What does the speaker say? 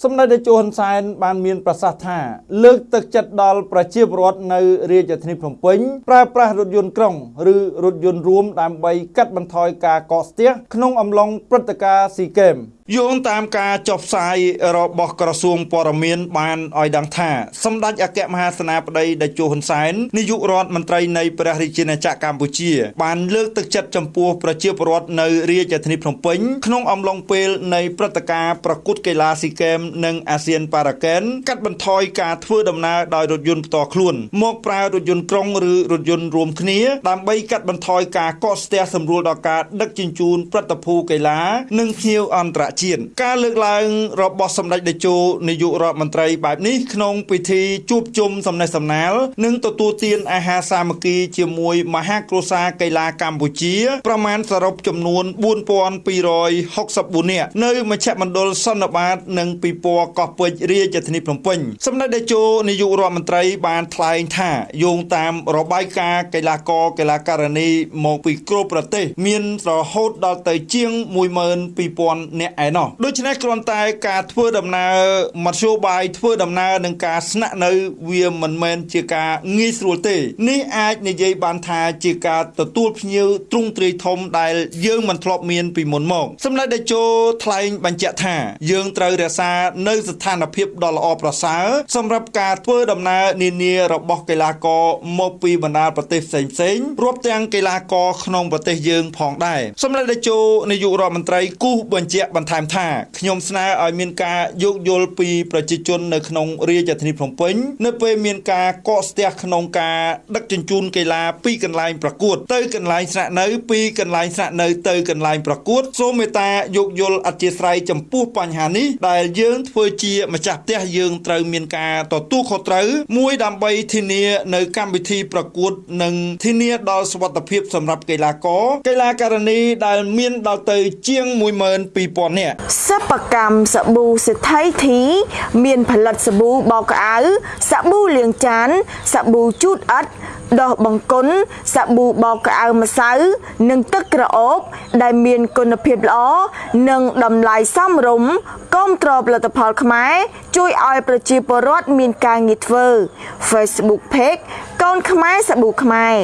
សម្ដេចតេជោហ៊ុនសែនបានមានប្រសាសន៍ថាលើកទឹកចិត្តដល់ប្រជាពលរដ្ឋនៅរាជធានីភ្នំពេញប្រើប្រាស់រថយន្តក្រុងឬរថយន្តរួមដើម្បីកាត់បន្ថយការកកស្ទះក្នុងអំឡុងព្រឹត្តិការណ៍ស៊ីហ្គេមយោងតាមការចុះផ្សាយរបស់ក្រសួងព័ត៌មានបានឲ្យដឹងថាសម្ដេចអគ្គមហាសេនាបតីតេជោហ៊ុនសែននាយករដ្ឋមន្ត្រីនៃព្រះរាជាណាចក្រកម្ពុជាបានលើកទឹកចិត្តចំពោះប្រជាពលរដ្ឋនៅរាជធានីភ្នំពេញក្នុងអំឡុងពេលនៃព្រឹត្តិការណ៍ប្រកួតកីឡាស៊ីហ្គេមនិងអាស៊ានប៉ារ៉ាកែនកាត់បន្ថយការធ្វើដំណើរដោយរថយន្តផ្ទាល់ខ្លួនមកប្រើរថយន្តក្រុងឬរថយន្តរួមគ្នាដើម្បីកាត់បន្ថយការកកស្ទះសម្រួលដល់ការដឹកជញ្ជូនព្រឹត្តិភូកីឡានិងភ្ញៀវអន្តរជាតិការលើកឡើងរបស់សម្ដេចតេជោនាយករដ្ឋមន្ត្រីបែបនេះក្នុងពិធីជួបជុំសំណេះសំណាល និងទទួលទានអាហារសាមគ្គីជាមួយមហាគ្រួសារកីឡាកម្ពុជា ប្រមាណសរុបចំនួន4264នាក់នៅមជ្ឈមណ្ឌលសន្និបាត និងពិព័រណ៍កោះពេជ្ររាជធានីភ្នំពេញសម្ដេចតេជោនាយករដ្ឋមន្ត្រីបានថ្លែងថាយោងតាមរបាយការណ៍កីឡាករកីឡាការិនីមកពីគ្រប់ប្រទេស មានរហូតដល់ទៅជាង12000នាក់ឯណោះដូច្នេះគ្រាន់តែការធ្វើដំណើរមធ្យោបាយធ្វើដំណើរនិងការស្នាក់នៅវាមិនមែនជាការងាយស្រួលទេនេះអាចនិយាយបានថាជាការទទួលភ្ញៀវទ្រង់ទ្រាយធំដែលយើងមិនធ្លាប់មានពីមុនមកសម្ដេចតេជោថ្លែងបញ្ជាក់ថា យើងត្រូវរក្សានៅស្ថានភាពដ៏ល្អប្រសើរសម្រាប់ការធ្វើដំណើរនានារបស់កីឡាករមកពីបណ្ដាប្រទេសផ្សេងផ្សេងរាប់ទាំងកីឡាករក្នុងប្រទេសយើងផងដែរសម្ដេចតេជោនាយករដ្ឋមន្ត្រីគូសបញ្ជាក់បន្ថែមថាខ្ញុំស្នើឲ្យមានការយោគយល់ពីប្រជាជននៅក្នុងរាជធានីភ្នំពេញនៅពេលមានការកកស្ទះក្នុងការដឹកជញ្ជូនកីឡាពីកន្លែងប្រកួត ទៅកន្លែងស្នាក់នៅពីកន្លែងស្នាក់នៅទៅកន្លែងប្រកួតសូមមេត្តាយោគយល់អធិស្ឋានចំពោះបញ្ហានេះដែលយើងធ្វើជាម្ចាស់ផ្ទះយើងត្រូវមានការទទួលខុសត្រូវមួយដើម្បីធានានៅកម្មវិធីប្រកួត និងធានាដល់សុវត្ថិភាពសម្រាប់កីឡាករកីឡាការិនីដែលមានដល់ទៅជាង12000នាក់សិប្បកម្មសាប៊ូសេដ្ឋីធី មានផលិតសាប៊ូបោកក្អៅសាប៊ូលាងចានសាប៊ូជូតអិតដោះបង្គន់សាប៊ូបោកក្អៅម្សៅ និងទឹកក្រអូប ដែលមានគុណភាពល្អនិងតម្លៃសមរម្យគាំទ្រផលិតផលខ្មែរជួយឲ្យប្រជាពលរដ្ឋមានការងារធ្វើ Facebook Page កូនខ្មែរសាប៊ូខ្មែរ